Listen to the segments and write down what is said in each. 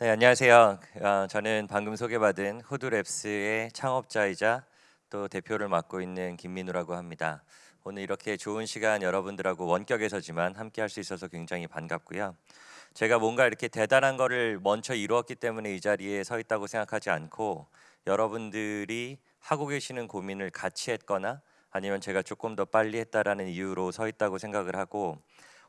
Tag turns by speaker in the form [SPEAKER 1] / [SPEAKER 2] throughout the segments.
[SPEAKER 1] 네, 안녕하세요. 어, 저는 방금 소개받은 후드랩스의 창업자이자 또 대표를 맡고 있는 김민우라고 합니다. 오늘 이렇게 좋은 시간 여러분들하고 원격에서지만 함께 할 수 있어서 굉장히 반갑고요. 제가 뭔가 이렇게 대단한 거를 먼저 이루었기 때문에 이 자리에 서 있다고 생각하지 않고 여러분들이 하고 계시는 고민을 같이 했거나 아니면 제가 조금 더 빨리 했다라는 이유로 서 있다고 생각을 하고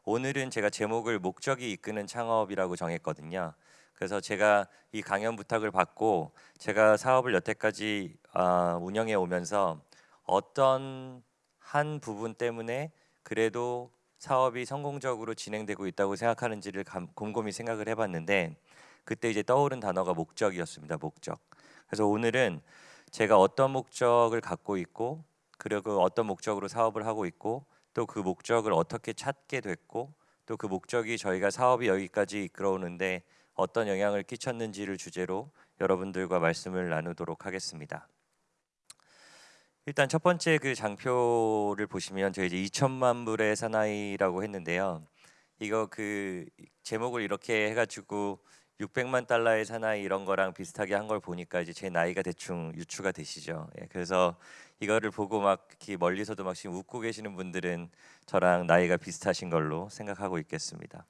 [SPEAKER 1] 오늘은 제가 제목을 목적이 이끄는 창업이라고 정했거든요. 그래서 제가 이 강연 부탁을 받고 제가 사업을 여태까지 어, 운영해 오면서 어떤 한 부분 때문에 그래도 사업이 성공적으로 진행되고 있다고 생각하는지를 감, 곰곰이 생각을 해봤는데 그때 이제 떠오른 단어가 목적이었습니다. 목적. 그래서 오늘은 제가 어떤 목적을 갖고 있고 그리고 어떤 목적으로 사업을 하고 있고 또 그 목적을 어떻게 찾게 됐고 또 그 목적이 저희가 사업이 여기까지 이끌어오는데 어떤 영향을 끼쳤는지를 주제로 여러분들과 말씀을 나누도록 하겠습니다. 일단 첫 번째 그 장표를 보시면 저희 이제 2천만 불의 사나이라고 했는데요. 이거 그 제목을 이렇게 해가지고 600만 달러의 사나이 이런 거랑 비슷하게 한 걸 보니까 이제 제 나이가 대충 유추가 되시죠. 예, 그래서 이거를 보고 막 멀리서도 막 지금 웃고 계시는 분들은 저랑 나이가 비슷하신 걸로 생각하고 있겠습니다.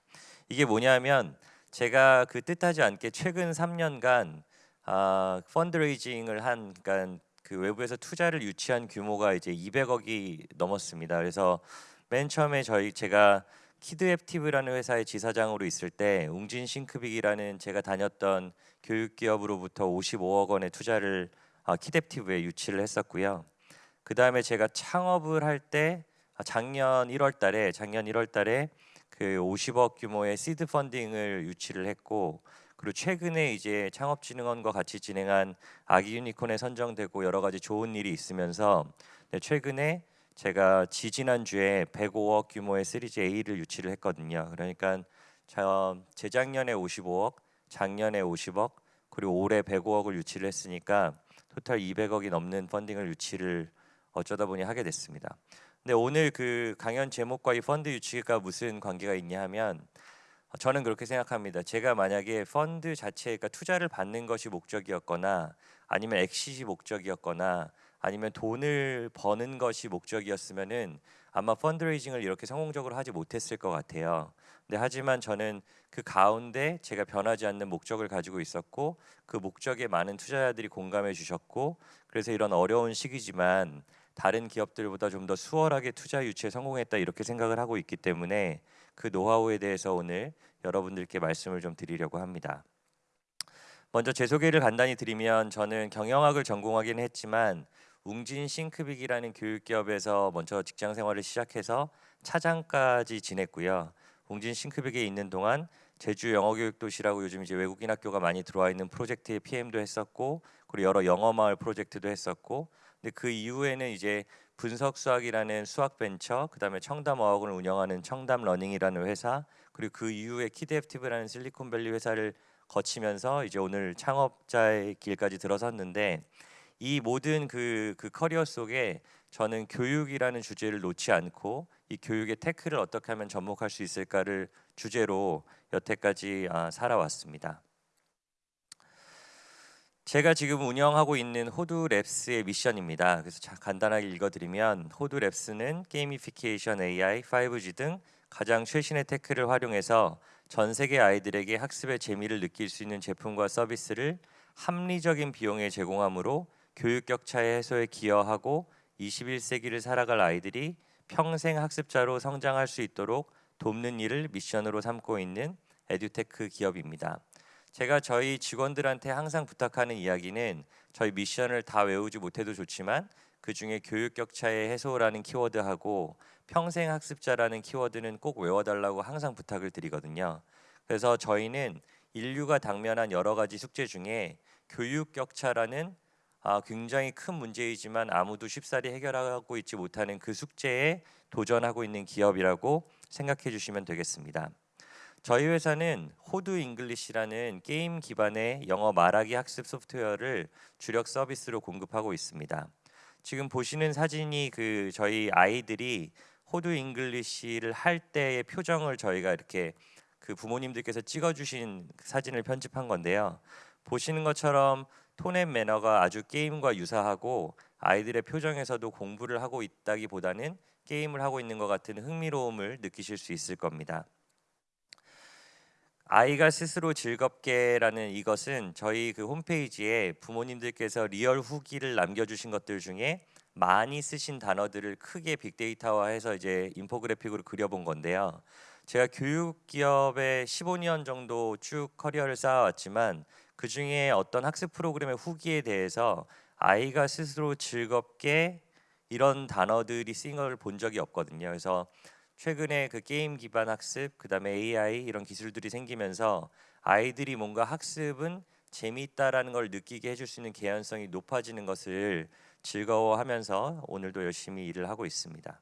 [SPEAKER 1] 이게 뭐냐면 제가 그 뜻하지 않게 최근 3년간 아, fundraising을 한 그러니까 그 외부에서 투자를 유치한 규모가 이제 200억이 넘었습니다. 그래서 맨 처음에 저희 제가 키드앱티브라는 회사의 지사장으로 있을 때 웅진 싱크빅이라는 제가 다녔던 교육 기업으로부터 55억 원의 투자를 아, 키드앱티브에 유치를 했었고요. 그 다음에 제가 창업을 할때 아, 작년 1월달에 작년 1월달에 그 50억 규모의 시드 펀딩을 유치를 했고 그리고 최근에 이제 창업진흥원과 같이 진행한 아기 유니콘에 선정되고 여러 가지 좋은 일이 있으면서 네, 최근에 제가 지지난 주에 105억 규모의 시리즈 A를 유치를 했거든요. 그러니까 재작년에 55억, 작년에 50억, 그리고 올해 105억을 유치를 했으니까 토탈 200억이 넘는 펀딩을 유치를 어쩌다 보니 하게 됐습니다. 근데 오늘 그 강연 제목과 이 펀드 유치가 무슨 관계가 있냐 하면 저는 그렇게 생각합니다. 제가 만약에 펀드 자체가 투자를 받는 것이 목적이었거나 아니면 엑시시 목적이었거나 아니면 돈을 버는 것이 목적이었으면은 아마 펀드레이징을 이렇게 성공적으로 하지 못했을 것 같아요. 근데 하지만 저는 그 가운데 제가 변하지 않는 목적을 가지고 있었고 그 목적에 많은 투자자들이 공감해 주셨고 그래서 이런 어려운 시기지만 다른 기업들보다 좀 더 수월하게 투자 유치에 성공했다 이렇게 생각을 하고 있기 때문에 그 노하우에 대해서 오늘 여러분들께 말씀을 좀 드리려고 합니다. 먼저 제 소개를 간단히 드리면 저는 경영학을 전공하긴 했지만 웅진 싱크빅이라는 교육기업에서 먼저 직장 생활을 시작해서 차장까지 지냈고요. 웅진 싱크빅에 있는 동안 제주 영어교육도시라고 요즘 이제 외국인 학교가 많이 들어와 있는 프로젝트의 PM도 했었고 그리고 여러 영어 마을 프로젝트도 했었고 근데 그 이후에는 이제 분석 수학이라는 수학 벤처, 그다음에 청담 어학원을 운영하는 청담 러닝이라는 회사, 그리고 그 이후에 키드앱티브라는 실리콘밸리 회사를 거치면서 이제 오늘 창업자의 길까지 들어섰는데 이 모든 그, 그 커리어 속에 저는 교육이라는 주제를 놓지 않고 이 교육의 tech를 어떻게 하면 접목할 수 있을까를 주제로 여태까지 아, 살아왔습니다. 제가 지금 운영하고 있는 호두랩스의 미션입니다. 그래서 간단하게 읽어드리면 호두랩스는 gamification AI, 5G 등 가장 최신의 tech를 활용해서 전 세계 아이들에게 학습의 재미를 느낄 수 있는 제품과 서비스를 합리적인 비용에 제공하므로 교육 격차의 해소에 기여하고 21세기를 살아갈 아이들이 평생 학습자로 성장할 수 있도록 돕는 일을 미션으로 삼고 있는 에듀테크 기업입니다. 제가 저희 직원들한테 항상 부탁하는 이야기는 저희 미션을 다 외우지 못해도 좋지만 그 중에 교육 격차의 해소라는 키워드하고 평생 학습자라는 키워드는 꼭 외워달라고 항상 부탁을 드리거든요. 그래서 저희는 인류가 당면한 여러 가지 숙제 중에 교육 격차라는 아, 굉장히 큰 문제이지만 아무도 쉽사리 해결하고 있지 못하는 그 숙제에 도전하고 있는 기업이라고 생각해 주시면 되겠습니다. 저희 회사는 호두 잉글리시라는 게임 기반의 영어 말하기 학습 소프트웨어를 주력 서비스로 공급하고 있습니다. 지금 보시는 사진이 그 저희 아이들이 호두 잉글리시를 할 때의 표정을 저희가 이렇게 그 부모님들께서 찍어주신 사진을 편집한 건데요. 보시는 것처럼 tone and manner가 아주 게임과 유사하고 아이들의 표정에서도 공부를 하고 있다기보다는 게임을 하고 있는 것 같은 흥미로움을 느끼실 수 있을 겁니다. 아이가 스스로 즐겁게라는 이것은 저희 그 홈페이지에 부모님들께서 real 후기를 남겨주신 것들 중에 많이 쓰신 단어들을 크게 빅데이터화해서 이제 인포그래픽으로 그려본 건데요. 제가 교육 기업에 15년 정도 쭉 커리어를 쌓아왔지만 그 중에 어떤 학습 프로그램의 후기에 대해서 아이가 스스로 즐겁게 이런 단어들이 쓰인 걸 본 적이 없거든요. 그래서 최근에 그 게임 기반 학습, 그다음에 AI 이런 기술들이 생기면서 아이들이 뭔가 학습은 재미있다라는 걸 느끼게 해줄 수 있는 개연성이 높아지는 것을 즐거워하면서 오늘도 열심히 일을 하고 있습니다.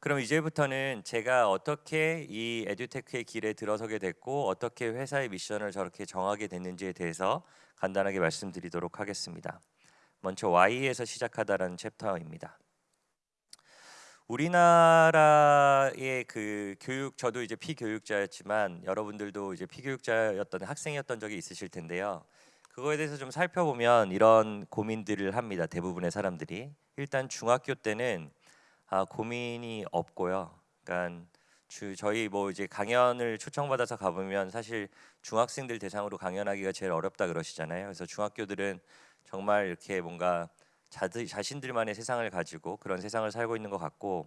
[SPEAKER 1] 그럼 이제부터는 제가 어떻게 이 에듀테크의 길에 들어서게 됐고 어떻게 회사의 미션을 저렇게 정하게 됐는지에 대해서 간단하게 말씀드리도록 하겠습니다. 먼저 Y에서 시작하다라는 챕터입니다. 우리나라의 그 교육 저도 이제 피교육자였지만 여러분들도 이제 피교육자였던 학생이었던 적이 있으실 텐데요. 그거에 대해서 좀 살펴보면 이런 고민들을 합니다. 대부분의 사람들이 일단 중학교 때는 아, 고민이 없고요. 그러니까 주, 저희 뭐 이제 강연을 초청받아서 가보면 사실 중학생들 대상으로 강연하기가 제일 어렵다 그러시잖아요. 그래서 중학교들은 정말 이렇게 뭔가 자들, 자신들만의 세상을 가지고 그런 세상을 살고 있는 것 같고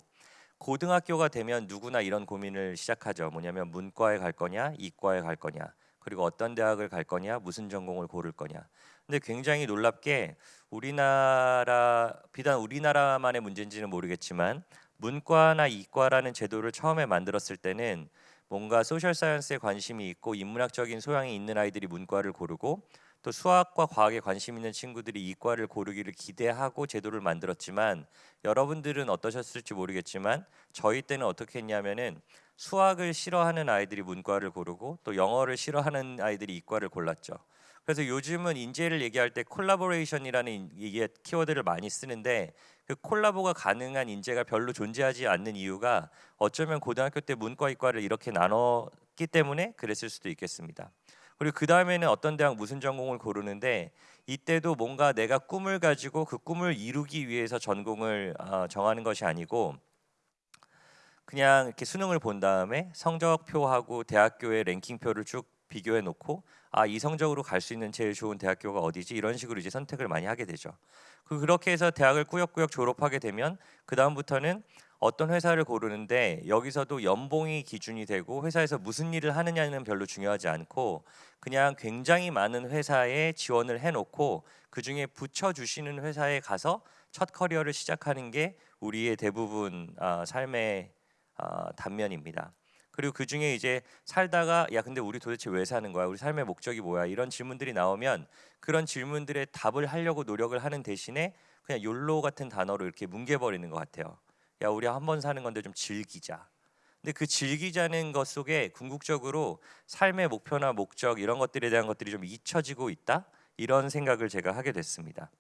[SPEAKER 1] 고등학교가 되면 누구나 이런 고민을 시작하죠. 뭐냐면 문과에 갈 거냐, 이과에 갈 거냐, 그리고 어떤 대학을 갈 거냐, 무슨 전공을 고를 거냐. 근데 굉장히 놀랍게 우리나라 비단 우리나라만의 문제인지는 모르겠지만 문과나 이과라는 제도를 처음에 만들었을 때는 뭔가 소셜 사이언스에 관심이 있고 인문학적인 소양이 있는 아이들이 문과를 고르고 또 수학과 과학에 관심 있는 친구들이 이과를 고르기를 기대하고 제도를 만들었지만 여러분들은 어떠셨을지 모르겠지만 저희 때는 어떻게 했냐면은 수학을 싫어하는 아이들이 문과를 고르고 또 영어를 싫어하는 아이들이 이과를 골랐죠. 그래서 요즘은 인재를 얘기할 때 콜라보레이션이라는 이게 키워드를 많이 쓰는데 그 콜라보가 가능한 인재가 별로 존재하지 않는 이유가 어쩌면 고등학교 때 문과 이과를 이렇게 나눴기 때문에 그랬을 수도 있겠습니다. 그리고 그 다음에는 어떤 대학 무슨 전공을 고르는데 이때도 뭔가 내가 꿈을 가지고 그 꿈을 이루기 위해서 전공을 어, 정하는 것이 아니고 그냥 이렇게 수능을 본 다음에 성적표하고 대학교의 랭킹표를 쭉 비교해 놓고 아 이 성적으로 갈 수 있는 제일 좋은 대학교가 어디지 이런 식으로 이제 선택을 많이 하게 되죠. 그 그렇게 해서 대학을 꾸역꾸역 졸업하게 되면 그 다음부터는 어떤 회사를 고르는데 여기서도 연봉이 기준이 되고 회사에서 무슨 일을 하느냐는 별로 중요하지 않고 그냥 굉장히 많은 회사에 지원을 해놓고 그 중에 붙여주시는 회사에 가서 첫 커리어를 시작하는 게 우리의 대부분 아, 삶의 아, 단면입니다. 그리고 그 중에 이제 살다가 야 근데 우리 도대체 왜 사는 거야? 우리 삶의 목적이 뭐야? 이런 질문들이 나오면 그런 질문들의 답을 하려고 노력을 하는 대신에 그냥 욜로 같은 단어로 이렇게 뭉개버리는 것 같아요. 야 우리 한 번 사는 건데 좀 즐기자. 근데 그 즐기자는 것 속에 궁극적으로 삶의 목표나 목적 이런 것들에 대한 것들이 좀 잊혀지고 있다 이런 생각을 제가 하게 됐습니다.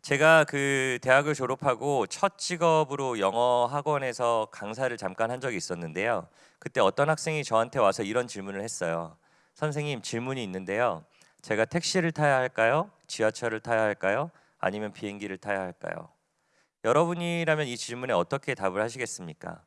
[SPEAKER 1] 제가 그 대학을 졸업하고 첫 직업으로 영어 학원에서 강사를 잠깐 한 적이 있었는데요. 그때 어떤 학생이 저한테 와서 이런 질문을 했어요. 선생님 질문이 있는데요. 제가 택시를 타야 할까요? 지하철을 타야 할까요? 아니면 비행기를 타야 할까요? 여러분이라면 이 질문에 어떻게 답을 하시겠습니까?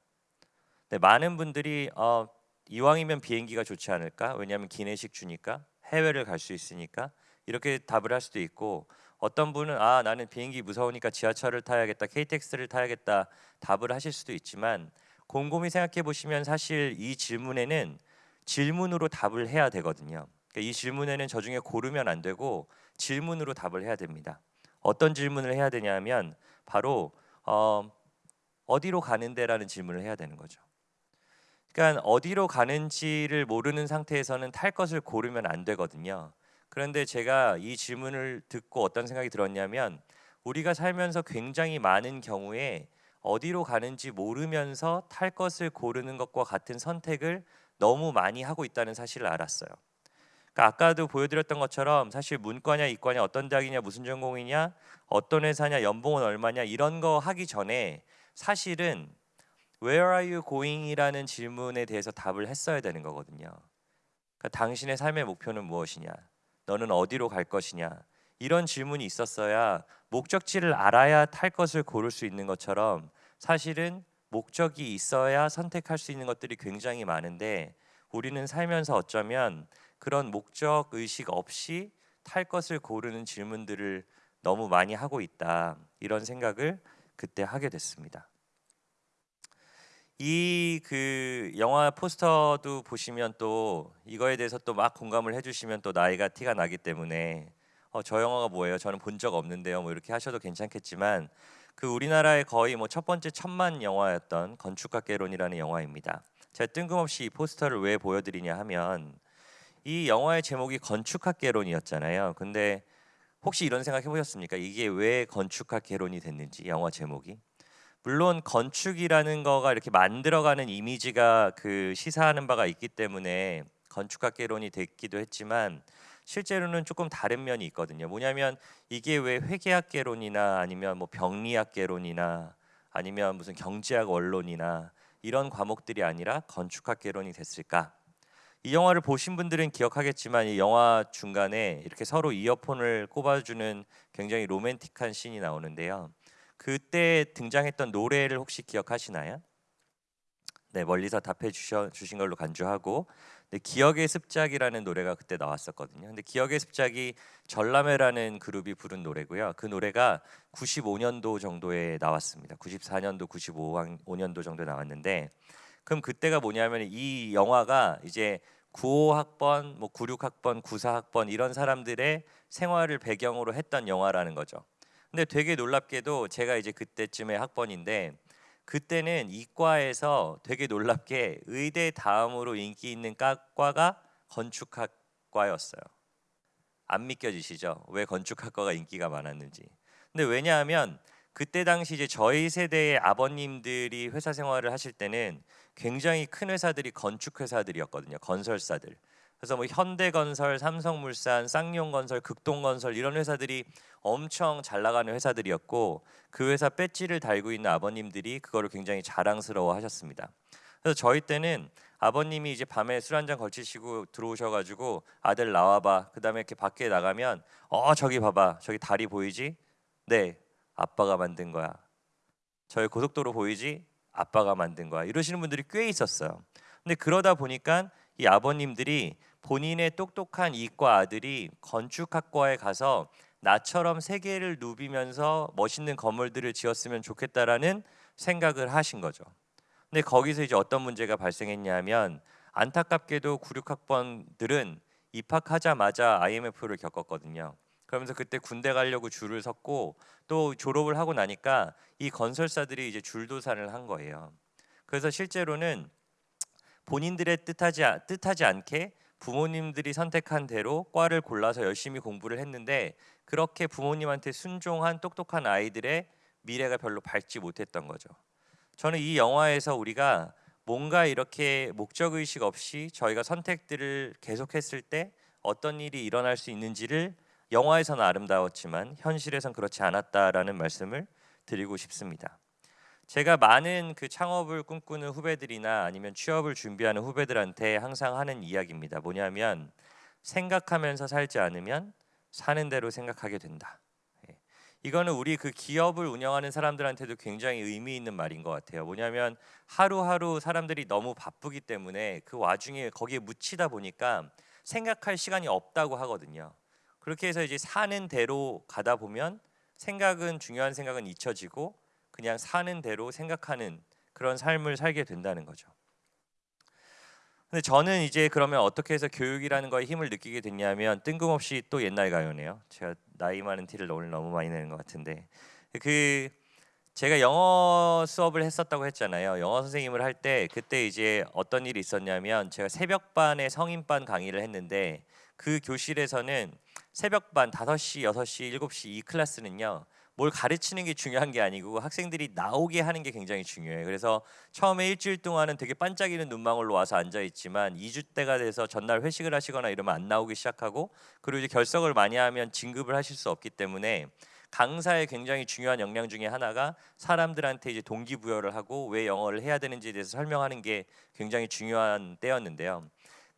[SPEAKER 1] 네, 많은 분들이 어, 이왕이면 비행기가 좋지 않을까? 왜냐하면 기내식 주니까 해외를 갈 수 있으니까 이렇게 답을 할 수도 있고 어떤 분은 아 나는 비행기 무서우니까 지하철을 타야겠다, KTX를 타야겠다 답을 하실 수도 있지만 곰곰이 생각해 보시면 사실 이 질문에는 질문으로 답을 해야 되거든요. 그러니까 이 질문에는 저 중에 고르면 안 되고 질문으로 답을 해야 됩니다. 어떤 질문을 해야 되냐면 바로 어, 어디로 가는데라는 질문을 해야 되는 거죠. 그러니까 어디로 가는지를 모르는 상태에서는 탈 것을 고르면 안 되거든요. 그런데 제가 이 질문을 듣고 어떤 생각이 들었냐면 우리가 살면서 굉장히 많은 경우에 어디로 가는지 모르면서 탈 것을 고르는 것과 같은 선택을 너무 많이 하고 있다는 사실을 알았어요. 그러니까 아까도 보여드렸던 것처럼 사실 문과냐 이과냐 어떤 대학이냐 무슨 전공이냐 어떤 회사냐 연봉은 얼마냐 이런 거 하기 전에 사실은 Where are you going이라는 질문에 대해서 답을 했어야 되는 거거든요. 그러니까 당신의 삶의 목표는 무엇이냐? 너는 어디로 갈 것이냐? 이런 질문이 있었어야 목적지를 알아야 탈 것을 고를 수 있는 것처럼 사실은 목적이 있어야 선택할 수 있는 것들이 굉장히 많은데 우리는 살면서 어쩌면 그런 목적 의식 없이 탈 것을 고르는 질문들을 너무 많이 하고 있다. 이런 생각을 그때 하게 됐습니다. 이 그 영화 포스터도 보시면 또 이거에 대해서 또 막 공감을 해주시면 또 나이가 티가 나기 때문에 어, 저 영화가 뭐예요? 저는 본 적 없는데요. 뭐 이렇게 하셔도 괜찮겠지만 그 우리나라의 거의 뭐 첫 번째 천만 영화였던 건축학개론이라는 영화입니다. 제가 뜬금없이 이 포스터를 왜 보여드리냐 하면 이 영화의 제목이 건축학개론이었잖아요. 근데 혹시 이런 생각 해보셨습니까? 이게 왜 건축학개론이 됐는지 영화 제목이 물론 건축이라는 거가 이렇게 만들어가는 이미지가 그 시사하는 바가 있기 때문에 건축학개론이 됐기도 했지만 실제로는 조금 다른 면이 있거든요. 뭐냐면 이게 왜 회계학개론이나 아니면 뭐 병리학개론이나 아니면 무슨 경제학 원론이나 이런 과목들이 아니라 건축학개론이 됐을까? 이 영화를 보신 분들은 기억하겠지만 이 영화 중간에 이렇게 서로 이어폰을 꼽아주는 굉장히 로맨틱한 씬이 나오는데요. 그때 등장했던 노래를 혹시 기억하시나요? 네 멀리서 답해 주셔, 주신 걸로 간주하고 네, 기억의 습작이라는 노래가 그때 나왔었거든요. 근데 기억의 습작이 전람회라는 그룹이 부른 노래고요. 그 노래가 95년도 정도에 나왔습니다. 94년도, 95년도 정도에 나왔는데 그럼 그때가 뭐냐면 이 영화가 이제 95학번, 뭐 96학번, 94학번 이런 사람들의 생활을 배경으로 했던 영화라는 거죠. 근데 되게 놀랍게도 제가 이제 그때쯤에 학번인데 그때는 이과에서 되게 놀랍게 의대 다음으로 인기 있는 과가 건축학과였어요. 안 믿겨지시죠? 왜 건축학과가 인기가 많았는지. 근데 왜냐하면 그때 당시 이제 저희 세대의 아버님들이 회사 생활을 하실 때는 굉장히 큰 회사들이 건축 회사들이었거든요. 건설사들. 그래서 뭐 현대건설, 삼성물산, 쌍용건설, 극동건설 이런 회사들이 엄청 잘 나가는 회사들이었고 그 회사 배지를 달고 있는 아버님들이 그거를 굉장히 자랑스러워 하셨습니다. 그래서 저희 때는 아버님이 이제 밤에 술 한 잔 걸치시고 들어오셔가지고 아들 나와봐. 그 다음에 이렇게 밖에 나가면 어 저기 봐봐. 저기 다리 보이지? 네, 아빠가 만든 거야. 저희 고속도로 보이지? 아빠가 만든 거야. 이러시는 분들이 꽤 있었어요. 근데 그러다 보니까 이 아버님들이 본인의 똑똑한 이과 아들이 건축학과에 가서 나처럼 세계를 누비면서 멋있는 건물들을 지었으면 좋겠다라는 생각을 하신 거죠. 근데 거기서 이제 어떤 문제가 발생했냐면 안타깝게도 9, 6학번들은 입학하자마자 IMF를 겪었거든요. 그러면서 그때 군대 가려고 줄을 섰고 또 졸업을 하고 나니까 이 건설사들이 이제 줄도산을 한 거예요. 그래서 실제로는 본인들의 뜻하지 뜻하지 않게 부모님들이 선택한 대로 과를 골라서 열심히 공부를 했는데 그렇게 부모님한테 순종한 똑똑한 아이들의 미래가 별로 밝지 못했던 거죠. 저는 이 영화에서 우리가 뭔가 이렇게 목적 의식 없이 저희가 선택들을 계속했을 때 어떤 일이 일어날 수 있는지를 영화에서는 아름다웠지만 현실에선 그렇지 않았다라는 말씀을 드리고 싶습니다. 제가 많은 그 창업을 꿈꾸는 후배들이나 아니면 취업을 준비하는 후배들한테 항상 하는 이야기입니다. 뭐냐면 생각하면서 살지 않으면 사는 대로 생각하게 된다. 예. 이거는 우리 그 기업을 운영하는 사람들한테도 굉장히 의미 있는 말인 것 같아요. 뭐냐면 하루하루 사람들이 너무 바쁘기 때문에 그 와중에 거기에 묻히다 보니까 생각할 시간이 없다고 하거든요. 그렇게 해서 이제 사는 대로 가다 보면 생각은 중요한 생각은 잊혀지고 그냥 사는 대로 생각하는 그런 삶을 살게 된다는 거죠. 근데 저는 이제 그러면 어떻게 해서 교육이라는 거에 힘을 느끼게 됐냐면 뜬금없이 또 옛날 가요네요. 제가 나이 많은 티를 오늘 너무 많이 내는 것 같은데 그 제가 영어 수업을 했었다고 했잖아요. 영어 선생님을 할 때 그때 이제 어떤 일이 있었냐면 제가 새벽반에 성인반 강의를 했는데 그 교실에서는 새벽반 5시, 6시, 7시 이 클래스는요. 뭘 가르치는 게 중요한 게 아니고 학생들이 나오게 하는 게 굉장히 중요해요. 그래서 처음에 일주일 동안은 되게 반짝이는 눈망울로 와서 앉아 있지만 2주 때가 돼서 전날 회식을 하시거나 이러면 안 나오기 시작하고 그리고 이제 결석을 많이 하면 진급을 하실 수 없기 때문에 강사의 굉장히 중요한 역량 중에 하나가 사람들한테 이제 동기부여를 하고 왜 영어를 해야 되는지에 대해서 설명하는 게 굉장히 중요한 때였는데요.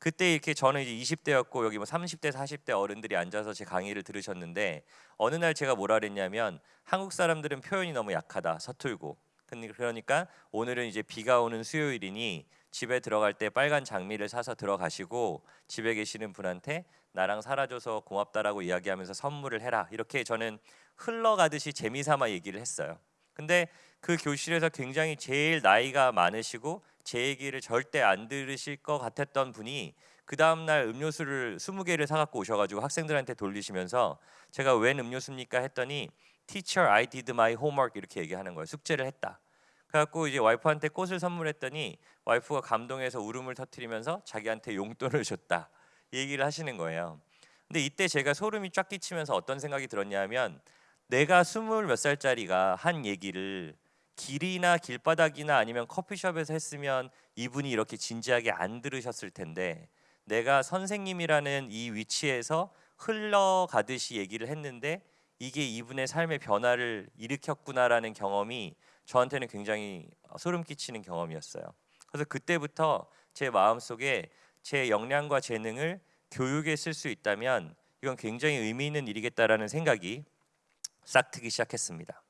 [SPEAKER 1] 그때 이렇게 저는 이제 20대였고 여기 뭐 30대, 40대 어른들이 앉아서 제 강의를 들으셨는데 어느 날 제가 뭐라 그랬냐면 한국 사람들은 표현이 너무 약하다, 서툴고. 그러니까 오늘은 이제 비가 오는 수요일이니 집에 들어갈 때 빨간 장미를 사서 들어가시고 집에 계시는 분한테 나랑 살아줘서 고맙다라고 이야기하면서 선물을 해라. 이렇게 저는 흘러가듯이 재미삼아 얘기를 했어요. 근데 그 교실에서 굉장히 제일 나이가 많으시고 제 얘기를 절대 안 들으실 것 같았던 분이 그 다음 날 음료수를 20개를 사갖고 오셔가지고 학생들한테 돌리시면서 제가 웬 음료수입니까 했더니 Teacher, I did my homework 이렇게 얘기하는 거예요. 숙제를 했다. 그래갖고 이제 와이프한테 꽃을 선물했더니 와이프가 감동해서 울음을 터뜨리면서 자기한테 용돈을 줬다. 이 얘기를 하시는 거예요. 근데 이때 제가 소름이 쫙 끼치면서 어떤 생각이 들었냐면 내가 스물 몇 살짜리가 한 얘기를 길이나 길바닥이나 아니면 커피숍에서 했으면 이분이 이렇게 진지하게 안 들으셨을 텐데 내가 선생님이라는 이 위치에서 흘러가듯이 얘기를 했는데 이게 이분의 삶의 변화를 일으켰구나라는 경험이 저한테는 굉장히 소름 끼치는 경험이었어요. 그래서 그때부터 제 마음속에 제 역량과 재능을 교육에 쓸 수 있다면 이건 굉장히 의미 있는 일이겠다라는 생각이 싹트기 시작했습니다.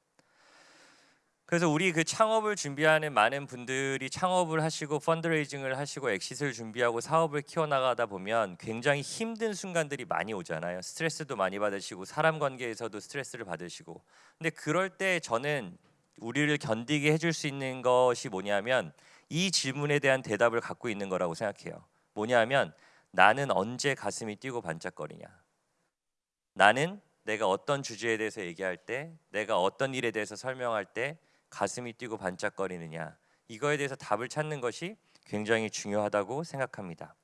[SPEAKER 1] 그래서 우리 그 창업을 준비하는 많은 분들이 창업을 하시고 fundraising을 하시고 exit를 준비하고 사업을 키워나가다 보면 굉장히 힘든 순간들이 많이 오잖아요. 스트레스도 많이 받으시고 사람 관계에서도 스트레스를 받으시고. 근데 그럴 때 저는 우리를 견디게 해줄 수 있는 것이 뭐냐면 이 질문에 대한 대답을 갖고 있는 거라고 생각해요. 뭐냐면 나는 언제 가슴이 뛰고 반짝거리냐. 나는 내가 어떤 주제에 대해서 얘기할 때, 내가 어떤 일에 대해서 설명할 때 가슴이 뛰고 반짝거리느냐 이거에 대해서 답을 찾는 것이 굉장히 중요하다고 생각합니다.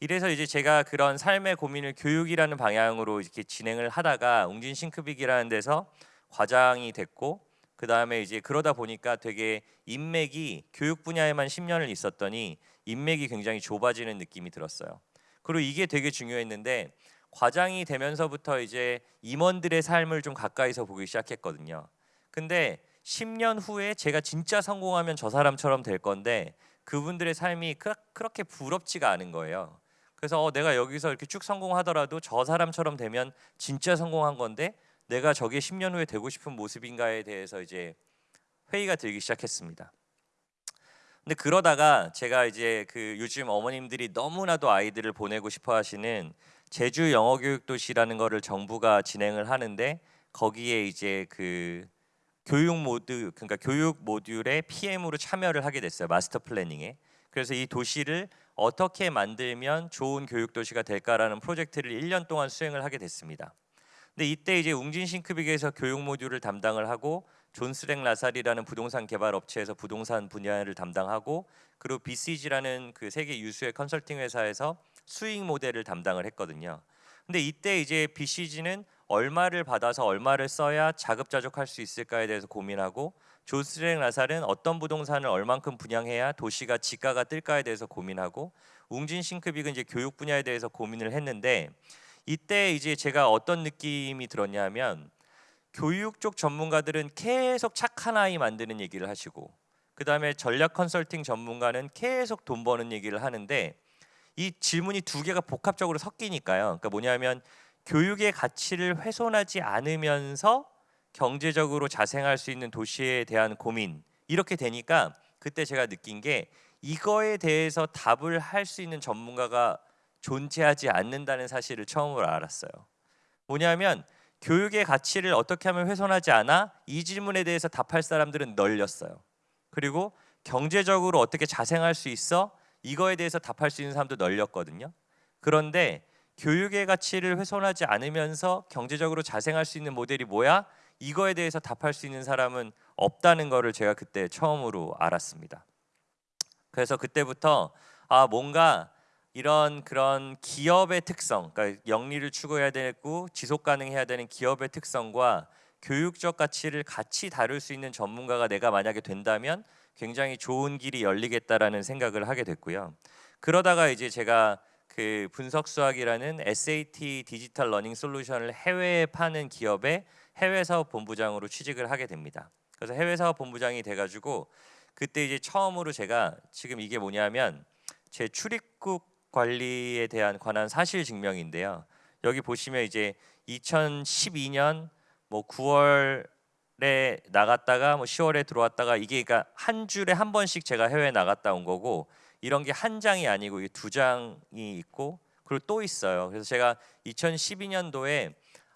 [SPEAKER 1] 이래서 이제 제가 그런 삶의 고민을 교육이라는 방향으로 이렇게 진행을 하다가 웅진 싱크빅이라는 데서 과장이 됐고 그 다음에 이제 그러다 보니까 되게 인맥이 교육 분야에만 10년을 있었더니 인맥이 굉장히 좁아지는 느낌이 들었어요. 그리고 이게 되게 중요했는데 과장이 되면서부터 이제 임원들의 삶을 좀 가까이서 보기 시작했거든요. 근데 10년 후에 제가 진짜 성공하면 저 사람처럼 될 건데 그분들의 삶이 그렇게 부럽지가 않은 거예요. 그래서 어, 내가 여기서 이렇게 쭉 성공하더라도 저 사람처럼 되면 진짜 성공한 건데 내가 저게 10년 후에 되고 싶은 모습인가에 대해서 이제 회의가 들기 시작했습니다. 근데 그러다가 제가 이제 그 요즘 어머님들이 너무나도 아이들을 보내고 싶어 하시는 제주 영어 교육 도시라는 거를 정부가 진행을 하는데 거기에 이제 그 교육 모드 그러니까 교육 모듈에 PM으로 참여를 하게 됐어요. master planning에. 그래서 이 도시를 어떻게 만들면 좋은 교육 도시가 될까라는 프로젝트를 1년 동안 수행을 하게 됐습니다. 근데 이때 이제 웅진 싱크빅에서 교육 모듈을 담당을 하고 존스랭 라살이라는 부동산 개발 업체에서 부동산 분야를 담당하고 그리고 BCG라는 그 세계 유수의 컨설팅 회사에서 수익 모델을 담당을 했거든요. 근데 이때 이제 BCG는 얼마를 받아서 얼마를 써야 자급자족할 수 있을까에 대해서 고민하고 조스랭 라살은 어떤 부동산을 얼만큼 분양해야 도시가 지가가 뜰까에 대해서 고민하고 웅진 싱크빅은 이제 교육 분야에 대해서 고민을 했는데 이때 이제 제가 어떤 느낌이 들었냐면 교육 쪽 전문가들은 계속 착한 아이 만드는 얘기를 하시고 그 다음에 전략 컨설팅 전문가는 계속 돈 버는 얘기를 하는데 이 질문이 두 개가 복합적으로 섞이니까요. 그러니까 뭐냐면 교육의 가치를 훼손하지 않으면서 경제적으로 자생할 수 있는 도시에 대한 고민 이렇게 되니까 그때 제가 느낀 게 이거에 대해서 답을 할 수 있는 전문가가 존재하지 않는다는 사실을 처음으로 알았어요. 뭐냐면 교육의 가치를 어떻게 하면 훼손하지 않아? 이 질문에 대해서 답할 사람들은 널렸어요. 그리고 경제적으로 어떻게 자생할 수 있어? 이거에 대해서 답할 수 있는 사람도 널렸거든요. 그런데 교육의 가치를 훼손하지 않으면서 경제적으로 자생할 수 있는 모델이 뭐야? 이거에 대해서 답할 수 있는 사람은 없다는 거를 제가 그때 처음으로 알았습니다. 그래서 그때부터 아 뭔가 이런 그런 기업의 특성, 그러니까 영리를 추구해야 되고 지속 가능해야 되는 기업의 특성과 교육적 가치를 같이 다룰 수 있는 전문가가 내가 만약에 된다면 굉장히 좋은 길이 열리겠다라는 생각을 하게 됐고요. 그러다가 이제 제가 그 분석 수학이라는 SAT 디지털 learning 솔루션을 해외에 파는 기업의 해외 사업 본부장으로 취직을 하게 됩니다. 그래서 해외 사업 본부장이 돼 가지고 그때 이제 처음으로 제가 지금 이게 뭐냐면 제 출입국 관리에 대한 관한 사실 증명인데요. 여기 보시면 이제 2012년 뭐 9월 에 나갔다가 뭐 10월에 들어왔다가 이게 그러니까 한 줄에 한 번씩 제가 해외 나갔다 온 거고 이런 게 한 장이 아니고 이게 두 장이 있고 그리고 또 있어요. 그래서 제가 2012년도에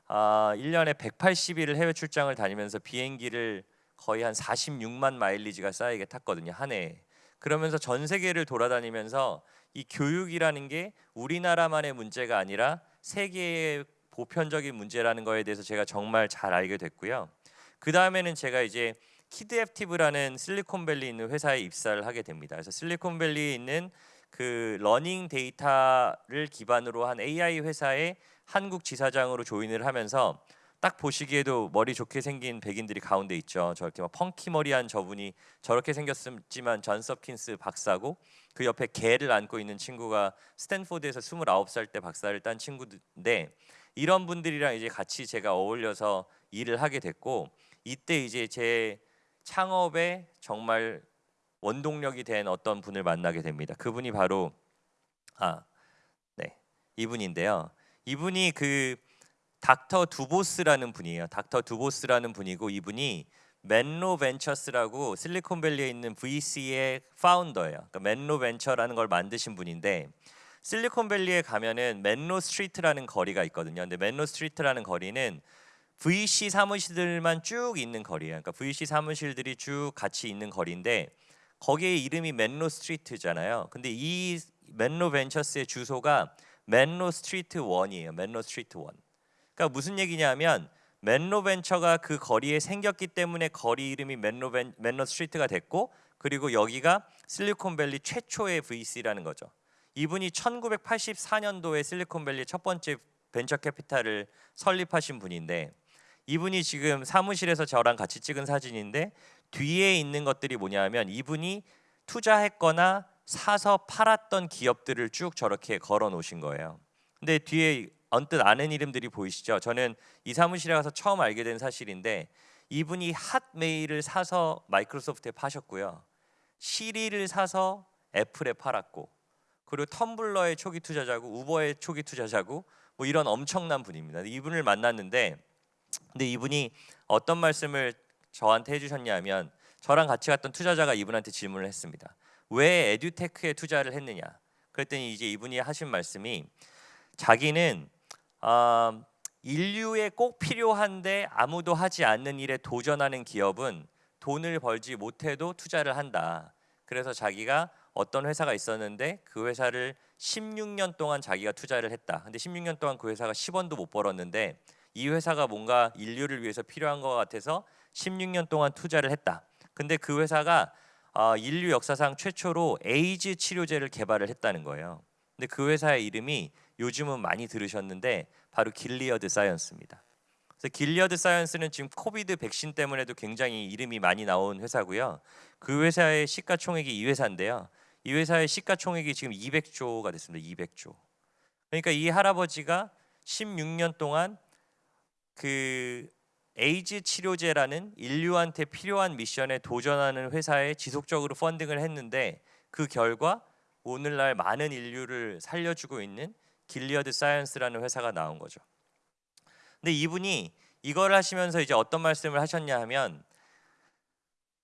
[SPEAKER 1] 아, 1년에 180일을 해외 출장을 다니면서 비행기를 거의 한 46만 마일리지가 쌓이게 탔거든요. 한 해에. 그러면서 전 세계를 돌아다니면서 이 교육이라는 게 우리나라만의 문제가 아니라 세계의 보편적인 문제라는 거에 대해서 제가 정말 잘 알게 됐고요. 그 다음에는 제가 이제 Kidaptive라는 실리콘밸리 있는 회사에 입사를 하게 됩니다. 그래서 실리콘밸리에 있는 그 learning 데이터를 기반으로 한 AI 회사에 한국 지사장으로 join을 하면서 딱 보시기에도 머리 좋게 생긴 백인들이 가운데 있죠. 저렇게 막 funky 머리한 저분이 저렇게 생겼지만 존 서킨스 박사고 그 옆에 개를 안고 있는 친구가 스탠포드에서 29살 때 박사를 딴 친구인데 이런 분들이랑 이제 같이 제가 어울려서 일을 하게 됐고 이때 이제 제 창업에 정말 원동력이 된 어떤 분을 만나게 됩니다. 그분이 바로 아, 네. 이분인데요. 이분이 그 닥터 두보스라는 분이에요. 닥터 두보스라는 분이고 이분이 멘로 벤처스라고 실리콘밸리에 있는 VC의 founder예요. 그러니까 멘로 벤처라는 걸 만드신 분인데 실리콘밸리에 가면은 멘로 스트리트라는 거리가 있거든요. 근데 멘로 스트리트라는 거리는 VC 사무실들만 쭉 있는 거리예요. 그러니까 VC 사무실들이 쭉 같이 있는 거리인데 거기에 이름이 멘로 스트리트잖아요. 근데 이 멘로 벤처스의 주소가 멘로 스트리트 1이에요. 멘로 스트리트 1. 그러니까 무슨 얘기냐면 멘로 벤처가 그 거리에 생겼기 때문에 거리 이름이 멘로 벤, 멘로 스트리트가 됐고 그리고 여기가 실리콘밸리 최초의 VC라는 거죠. 이분이 1984년도에 실리콘밸리 첫 번째 벤처 캐피탈을 설립하신 분인데 이분이 지금 사무실에서 저랑 같이 찍은 사진인데 뒤에 있는 것들이 뭐냐면 이분이 투자했거나 사서 팔았던 기업들을 쭉 저렇게 걸어 놓으신 거예요. 근데 뒤에 언뜻 아는 이름들이 보이시죠? 저는 이 사무실에 가서 처음 알게 된 사실인데 이분이 핫메일을 사서 마이크로소프트에 파셨고요. 시리를 사서 애플에 팔았고 그리고 텀블러의 초기 투자자고 우버의 초기 투자자고 뭐 이런 엄청난 분입니다. 이분을 만났는데 근데 이분이 어떤 말씀을 저한테 해주셨냐면 저랑 같이 갔던 투자자가 이분한테 질문을 했습니다. 왜 에듀테크에 투자를 했느냐? 그랬더니 이제 이분이 하신 말씀이 자기는 어, 인류에 꼭 필요한데 아무도 하지 않는 일에 도전하는 기업은 돈을 벌지 못해도 투자를 한다. 그래서 자기가 어떤 회사가 있었는데 그 회사를 16년 동안 자기가 투자를 했다. 근데 16년 동안 그 회사가 10원도 못 벌었는데 이 회사가 뭔가 인류를 위해서 필요한 것 같아서 16년 동안 투자를 했다. 근데 그 회사가 어, 인류 역사상 최초로 에이즈 치료제를 개발을 했다는 거예요. 근데 그 회사의 이름이 요즘은 많이 들으셨는데 바로 길리어드 사이언스입니다. 그래서 길리어드 사이언스는 지금 COVID 백신 때문에도 굉장히 이름이 많이 나온 회사고요. 그 회사의 시가총액이 이 회사인데요. 이 회사의 시가총액이 지금 200조가 됐습니다. 200조. 그러니까 이 할아버지가 16년 동안 그 에이즈 치료제라는 인류한테 필요한 mission에 도전하는 회사에 지속적으로 funding을 했는데 그 결과 오늘날 많은 인류를 살려주고 있는 길리어드 사이언스라는 회사가 나온 거죠. 근데 이분이 이걸 하시면서 이제 어떤 말씀을 하셨냐 하면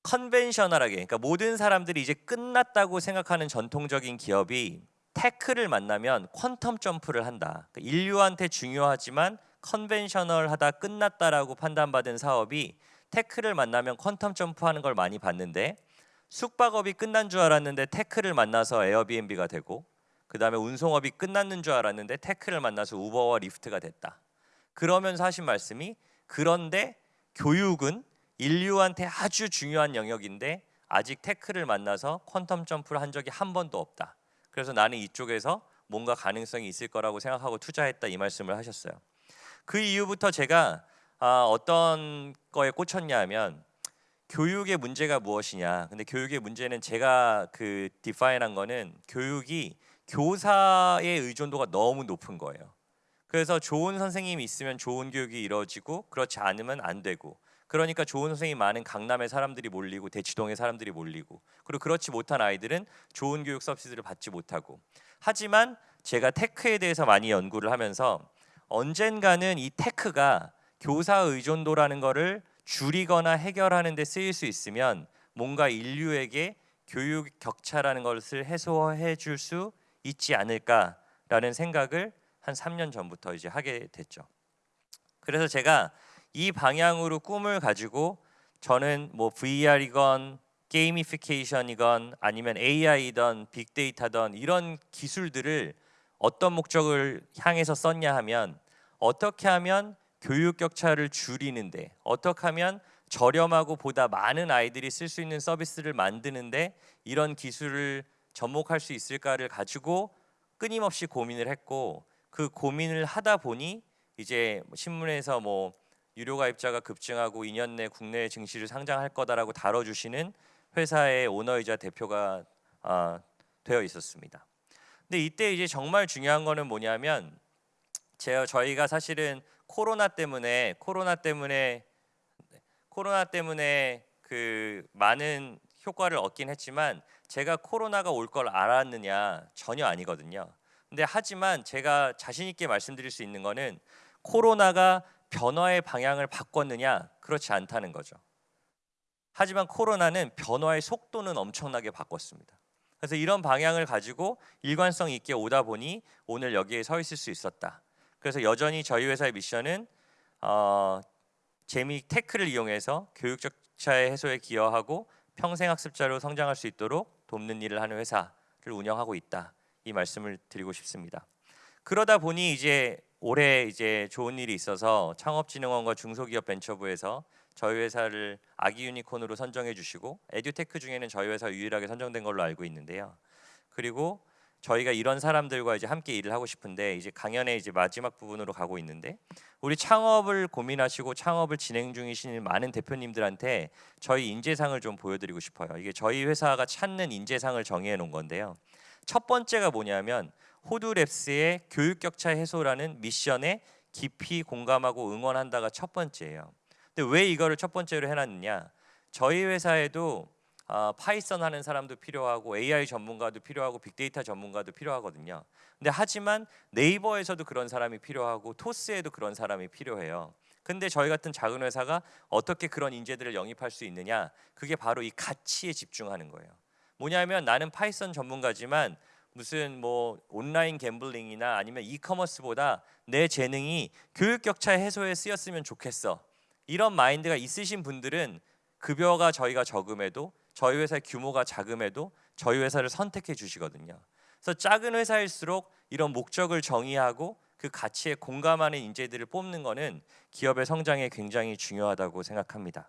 [SPEAKER 1] conventional하게 그러니까 모든 사람들이 이제 끝났다고 생각하는 전통적인 기업이 tech를 만나면 quantum jump를 한다. 그러니까 인류한테 중요하지만 conventional하다 끝났다라고 판단받은 사업이 tech를 만나면 quantum jump하는 걸 많이 봤는데 숙박업이 끝난 줄 알았는데 tech를 만나서 에어비앤비가 되고 그 다음에 운송업이 끝났는 줄 알았는데 tech를 만나서 우버와 리프트가 됐다. 그러면서 하신 말씀이 그런데 교육은 인류한테 아주 중요한 영역인데 아직 테크를 만나서 퀀텀 점프를 한 적이 한 번도 없다. 그래서 나는 이쪽에서 뭔가 가능성이 있을 거라고 생각하고 투자했다 이 말씀을 하셨어요. 그 이후부터 제가 아, 어떤 거에 꽂혔냐면 교육의 문제가 무엇이냐. 근데 교육의 문제는 제가 그 디파인한 거는 교육이 교사의 의존도가 너무 높은 거예요. 그래서 좋은 선생님이 있으면 좋은 교육이 이루어지고 그렇지 않으면 안 되고 그러니까 좋은 선생님이 많은 강남에 사람들이 몰리고 대치동에 사람들이 몰리고 그리고 그렇지 못한 아이들은 좋은 교육 서비스를 받지 못하고 하지만 제가 테크에 대해서 많이 연구를 하면서 언젠가는 이 테크가 교사 의존도라는 거를 줄이거나 해결하는 데 쓰일 수 있으면 뭔가 인류에게 교육 격차라는 것을 해소해 줄 수 있지 않을까라는 생각을 한 3년 전부터 이제 하게 됐죠. 그래서 제가 이 방향으로 꿈을 가지고 저는 뭐 VR이건 게이미피케이션이건 아니면 AI든 빅데이터든 이런 기술들을 어떤 목적을 향해서 썼냐 하면 어떻게 하면 교육 격차를 줄이는데 어떻게 하면 저렴하고 보다 많은 아이들이 쓸 수 있는 서비스를 만드는데 이런 기술을 접목할 수 있을까를 가지고 끊임없이 고민을 했고 그 고민을 하다 보니 이제 신문에서 뭐 유료 가입자가 급증하고 2년 내 국내 증시를 상장할 거다라고 다뤄주시는 회사의 오너이자 대표가 아, 되어 있었습니다. 근데 이때 이제 정말 중요한 거는 뭐냐면 제가 저희가 사실은 코로나 때문에 코로나 때문에 코로나 때문에 그 많은 효과를 얻긴 했지만 제가 코로나가 올 걸 알았느냐 전혀 아니거든요. 근데 하지만 제가 자신 있게 말씀드릴 수 있는 거는 코로나가 변화의 방향을 바꿨느냐 그렇지 않다는 거죠. 하지만 코로나는 변화의 속도는 엄청나게 바꿨습니다. 그래서 이런 방향을 가지고 일관성 있게 오다 보니 오늘 여기에 서 있을 수 있었다. 그래서 여전히 저희 회사의 미션은 어, 재미 tech를 이용해서 교육 격차의 해소에 기여하고 평생 학습자로 성장할 수 있도록 돕는 일을 하는 회사를 운영하고 있다. 이 말씀을 드리고 싶습니다. 그러다 보니 이제 올해 이제 좋은 일이 있어서 창업진흥원과 중소기업 벤처부에서 저희 회사를 아기 유니콘으로 선정해 주시고 에듀테크 중에는 저희 회사 유일하게 선정된 걸로 알고 있는데요. 그리고 저희가 이런 사람들과 이제 함께 일을 하고 싶은데 이제 강연의 이제 마지막 부분으로 가고 있는데 우리 창업을 고민하시고 창업을 진행 중이신 많은 대표님들한테 저희 인재상을 좀 보여드리고 싶어요. 이게 저희 회사가 찾는 인재상을 정해 놓은 건데요. 첫 번째가 뭐냐면 호두랩스의 교육 격차 해소라는 mission에 깊이 공감하고 응원한다가 첫 번째예요. 근데 왜 이거를 첫 번째로 해놨느냐? 저희 회사에도 어, Python 하는 사람도 필요하고 AI 전문가도 필요하고 빅데이터 전문가도 필요하거든요. 근데 하지만 네이버에서도 그런 사람이 필요하고 토스에도 그런 사람이 필요해요. 근데 저희 같은 작은 회사가 어떻게 그런 인재들을 영입할 수 있느냐? 그게 바로 이 가치에 집중하는 거예요. 뭐냐면 나는 Python 전문가지만 무슨 뭐 온라인 gambling이나 아니면 e-commerce보다 내 재능이 교육 격차 해소에 쓰였으면 좋겠어. 이런 마인드가 있으신 분들은 급여가 저희가 적음에도 저희 회사의 규모가 작음에도 저희 회사를 선택해 주시거든요. 그래서 작은 회사일수록 이런 목적을 정의하고 그 가치에 공감하는 인재들을 뽑는 것은 기업의 성장에 굉장히 중요하다고 생각합니다.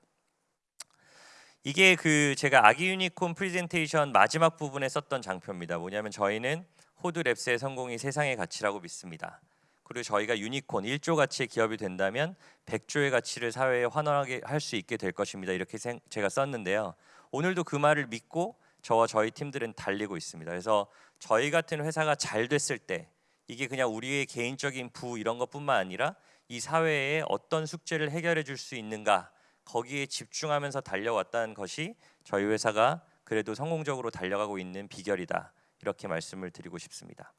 [SPEAKER 1] 이게 그 제가 아기 유니콘 프레젠테이션 마지막 부분에 썼던 장표입니다. 뭐냐면 저희는 호두랩스의 성공이 세상의 가치라고 믿습니다. 그리고 저희가 유니콘 1조 가치의 기업이 된다면 100조의 가치를 사회에 환원하게 할 수 있게 될 것입니다. 이렇게 제가 썼는데요. 오늘도 그 말을 믿고 저와 저희 팀들은 달리고 있습니다. 그래서 저희 같은 회사가 잘 됐을 때 이게 그냥 우리의 개인적인 부 이런 것뿐만 아니라 이 사회에 어떤 숙제를 해결해 줄 수 있는가 거기에 집중하면서 달려왔다는 것이 저희 회사가 그래도 성공적으로 달려가고 있는 비결이다. 이렇게 말씀을 드리고 싶습니다.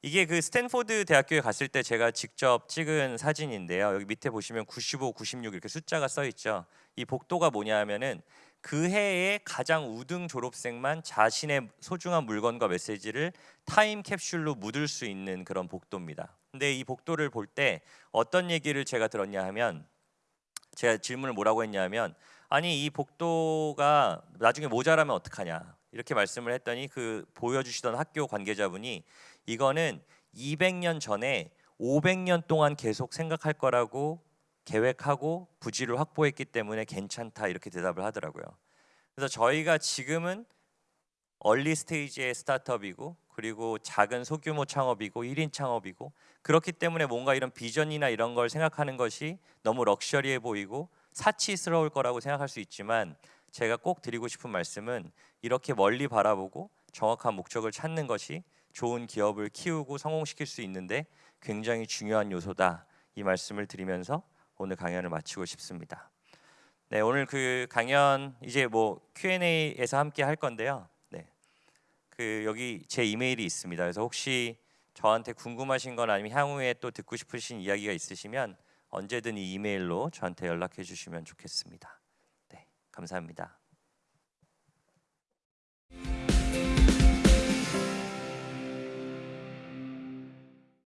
[SPEAKER 1] 이게 그 스탠포드 대학교에 갔을 때 제가 직접 찍은 사진인데요. 여기 밑에 보시면 95, 96 이렇게 숫자가 써 있죠. 이 복도가 뭐냐 하면은 그 해에 가장 우등 졸업생만 자신의 소중한 물건과 메시지를 타임 캡슐로 묻을 수 있는 그런 복도입니다. 근데 이 복도를 볼 때 어떤 얘기를 제가 들었냐 하면 제가 질문을 뭐라고 했냐면 아니 이 복도가 나중에 모자라면 어떡하냐 이렇게 말씀을 했더니 그 보여주시던 학교 관계자분이 이거는 200년 전에 500년 동안 계속 생각할 거라고 계획하고 부지를 확보했기 때문에 괜찮다 이렇게 대답을 하더라고요. 그래서 저희가 지금은 얼리 스테이지의 스타트업이고 그리고 작은 소규모 창업이고 1인 창업이고 그렇기 때문에 뭔가 이런 비전이나 이런 걸 생각하는 것이 너무 럭셔리해 보이고 사치스러울 거라고 생각할 수 있지만 제가 꼭 드리고 싶은 말씀은 이렇게 멀리 바라보고 정확한 목적을 찾는 것이 좋은 기업을 키우고 성공시킬 수 있는데 굉장히 중요한 요소다. 이 말씀을 드리면서 오늘 강연을 마치고 싶습니다. 네, 오늘 그 강연 이제 뭐 Q&A에서 함께 할 건데요. 네. 그 여기 제 이메일이 있습니다. 그래서 혹시 저한테 궁금하신 건 아니면 향후에 또 듣고 싶으신 이야기가 있으시면 언제든 이 이메일로 저한테 연락해 주시면 좋겠습니다. 네, 감사합니다.